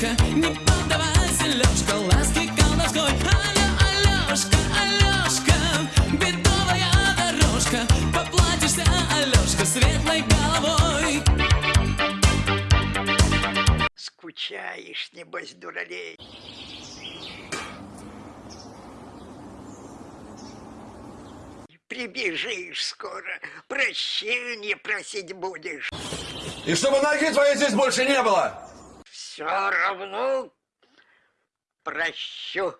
Алешка, не поддавайся, Лешка, ласки колдовской. Алё, Алешка, Алешка, бедовая дорожка, поплатишься, Алешка, светлой головой. Скучаешь, небось, дуралей. прибежишь скоро, прощения просить будешь. И чтобы ноги твоей здесь больше не было! Все равно прощу.